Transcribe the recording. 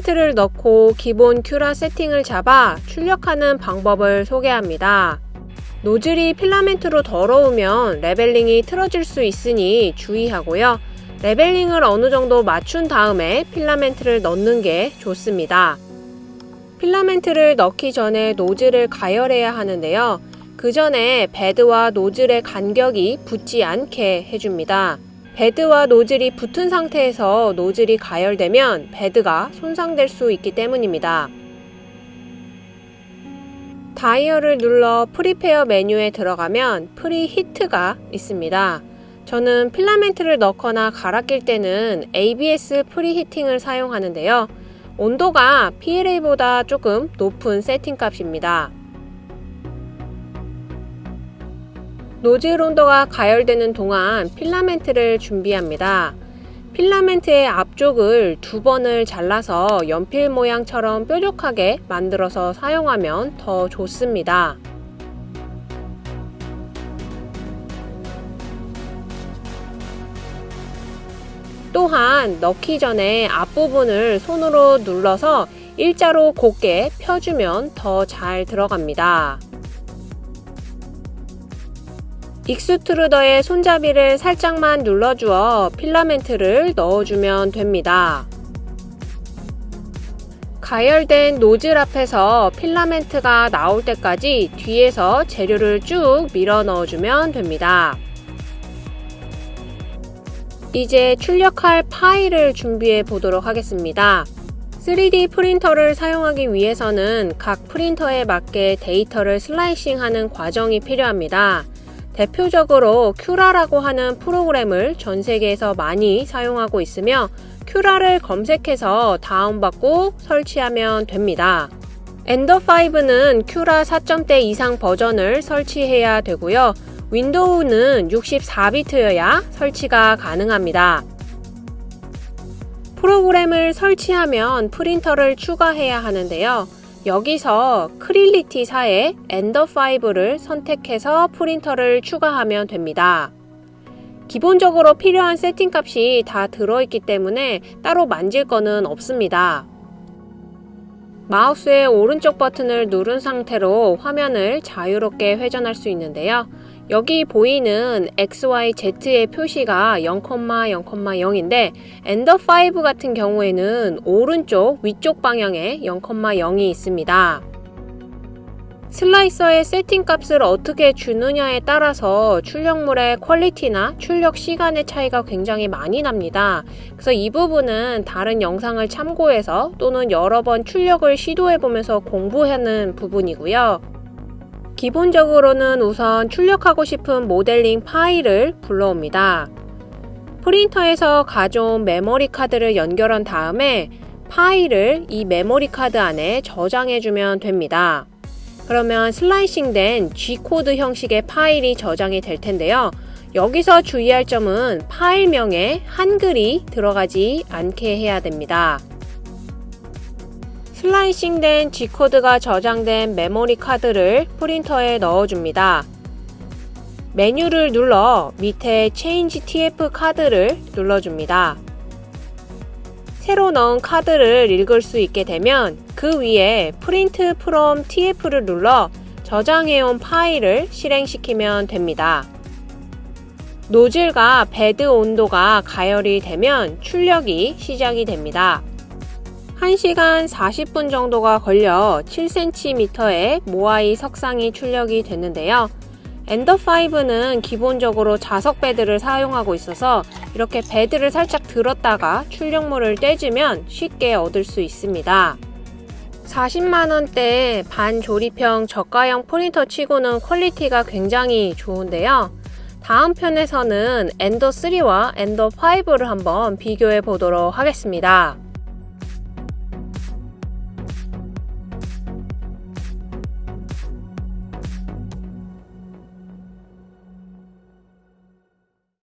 필라멘트를 넣고 기본 Cura 세팅을 잡아 출력하는 방법을 소개합니다. 노즐이 필라멘트로 더러우면 leveling이 틀어질 수 있으니 주의하고요. leveling을 어느 정도 맞춘 다음에 필라멘트를 넣는 게 좋습니다. 필라멘트를 넣기 전에 노즐을 가열해야 하는데요. 그 전에 bed와 노즐의 간격이 붙지 않게 해줍니다. bed와 노즐이 붙은 상태에서 노즐이 가열되면 bed가 손상될 수 있기 때문입니다. 다이얼을 눌러 Prepare 메뉴에 들어가면 Preheat가 있습니다. 저는 필라멘트를 넣거나 갈아 낄 때는 ABS preheating을 사용하는데요. 온도가 PLA보다 조금 높은 세팅 값입니다. 노즐 온도가 가열되는 동안 필라멘트를 준비합니다. 필라멘트의 앞쪽을 두 번을 잘라서 연필 모양처럼 뾰족하게 만들어서 사용하면 더 좋습니다. 또한 넣기 전에 앞부분을 손으로 눌러서 일자로 곱게 펴주면 더 잘 들어갑니다. extruder의 손잡이를 살짝만 눌러주어 필라멘트를 넣어주면 됩니다. 가열된 노즐 앞에서 필라멘트가 나올 때까지 뒤에서 재료를 쭉 밀어 넣어주면 됩니다. 이제 출력할 파일을 준비해 보도록 하겠습니다. 3D 프린터를 사용하기 위해서는 각 프린터에 맞게 데이터를 slicing하는 과정이 필요합니다. 대표적으로 Cura라고 하는 프로그램을 전 세계에서 많이 사용하고 있으며 Cura를 검색해서 다운받고 설치하면 됩니다. Ender5는 Cura 4점대 이상 버전을 설치해야 되고요. 윈도우는 64비트여야 설치가 가능합니다. 프로그램을 설치하면 프린터를 추가해야 하는데요. 여기서 Creality사의 Ender5를 선택해서 프린터를 추가하면 됩니다. 기본적으로 필요한 세팅 값이 다 들어있기 때문에 따로 만질 거는 없습니다. 마우스의 오른쪽 버튼을 누른 상태로 화면을 자유롭게 회전할 수 있는데요. 여기 보이는 XYZ의 표시가 0,0,0인데 엔더5 같은 경우에는 오른쪽 위쪽 방향에 0,0이 있습니다. 슬라이서의 세팅 값을 어떻게 주느냐에 따라서 출력물의 퀄리티나 출력 시간의 차이가 굉장히 많이 납니다. 그래서 이 부분은 다른 영상을 참고해서 또는 여러 번 출력을 시도해보면서 공부하는 부분이고요. 기본적으로는 우선 출력하고 싶은 모델링 파일을 불러옵니다. 프린터에서 가져온 메모리 카드를 연결한 다음에 파일을 이 메모리 카드 안에 저장해주면 됩니다. 그러면 slicing된 G코드 형식의 파일이 저장이 될 텐데요. 여기서 주의할 점은 파일명에 한글이 들어가지 않게 해야 됩니다. 슬라이싱된 G코드가 저장된 메모리 카드를 프린터에 넣어줍니다. 메뉴를 눌러 밑에 Change TF 카드를 눌러줍니다. 새로 넣은 카드를 읽을 수 있게 되면 그 위에 Print from TF를 눌러 저장해온 파일을 실행시키면 됩니다. 노즐과 bed 온도가 가열이 되면 출력이 시작이 됩니다. 1시간 40분 정도가 걸려 7cm의 모아이 석상이 출력이 됐는데요. Ender5는 기본적으로 자석 bed를 사용하고 있어서 이렇게 bed를 살짝 들었다가 출력물을 떼주면 쉽게 얻을 수 있습니다. 40만원대 반조립형 저가형 프린터 치고는 quality가 굉장히 좋은데요. 다음 편에서는 Ender3와 Ender5를 한번 비교해 보도록 하겠습니다.